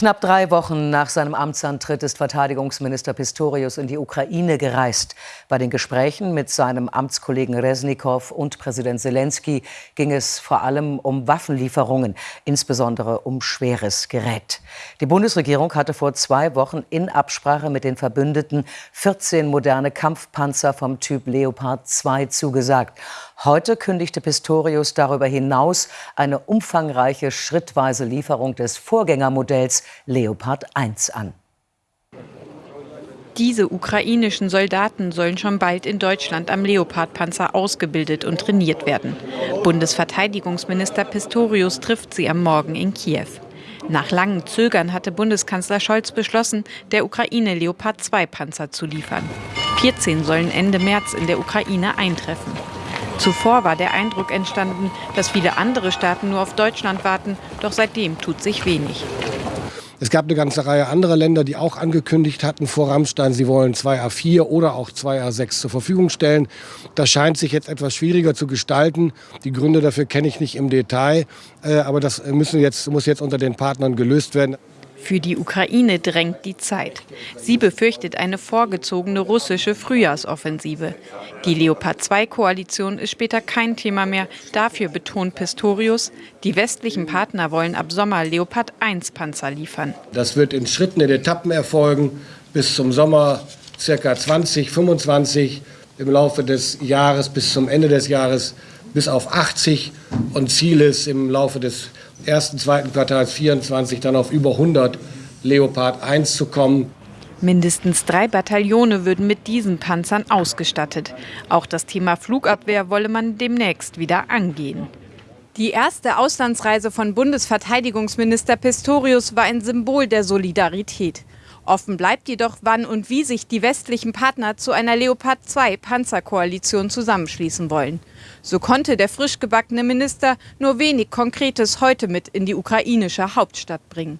Knapp drei Wochen nach seinem Amtsantritt ist Verteidigungsminister Pistorius in die Ukraine gereist. Bei den Gesprächen mit seinem Amtskollegen Resnikow und Präsident Zelensky ging es vor allem um Waffenlieferungen, insbesondere um schweres Gerät. Die Bundesregierung hatte vor zwei Wochen in Absprache mit den Verbündeten 14 moderne Kampfpanzer vom Typ Leopard 2 zugesagt. Heute kündigte Pistorius darüber hinaus eine umfangreiche schrittweise Lieferung des Vorgängermodells Leopard 1 an. Diese ukrainischen Soldaten sollen schon bald in Deutschland am Leopardpanzer ausgebildet und trainiert werden. Bundesverteidigungsminister Pistorius trifft sie am Morgen in Kiew. Nach langem Zögern hatte Bundeskanzler Scholz beschlossen, der Ukraine Leopard 2 Panzer zu liefern. 14 sollen Ende März in der Ukraine eintreffen. Zuvor war der Eindruck entstanden, dass viele andere Staaten nur auf Deutschland warten, doch seitdem tut sich wenig. Es gab eine ganze Reihe anderer Länder, die auch angekündigt hatten vor Rammstein, sie wollen zwei A4 oder auch zwei A6 zur Verfügung stellen. Das scheint sich jetzt etwas schwieriger zu gestalten. Die Gründe dafür kenne ich nicht im Detail, äh, aber das müssen jetzt, muss jetzt unter den Partnern gelöst werden. Für die Ukraine drängt die Zeit. Sie befürchtet eine vorgezogene russische Frühjahrsoffensive. Die Leopard-2-Koalition ist später kein Thema mehr. Dafür betont Pistorius, die westlichen Partner wollen ab Sommer Leopard-1-Panzer liefern. Das wird in Schritten, in Etappen erfolgen, bis zum Sommer ca. 2025, im Laufe des Jahres bis zum Ende des Jahres bis auf 80 und Ziel ist im Laufe des ersten, zweiten Quartals 24 dann auf über 100 Leopard 1 zu kommen. Mindestens drei Bataillone würden mit diesen Panzern ausgestattet. Auch das Thema Flugabwehr wolle man demnächst wieder angehen. Die erste Auslandsreise von Bundesverteidigungsminister Pistorius war ein Symbol der Solidarität. Offen bleibt jedoch, wann und wie sich die westlichen Partner zu einer Leopard 2 Panzerkoalition zusammenschließen wollen. So konnte der frisch gebackene Minister nur wenig Konkretes heute mit in die ukrainische Hauptstadt bringen.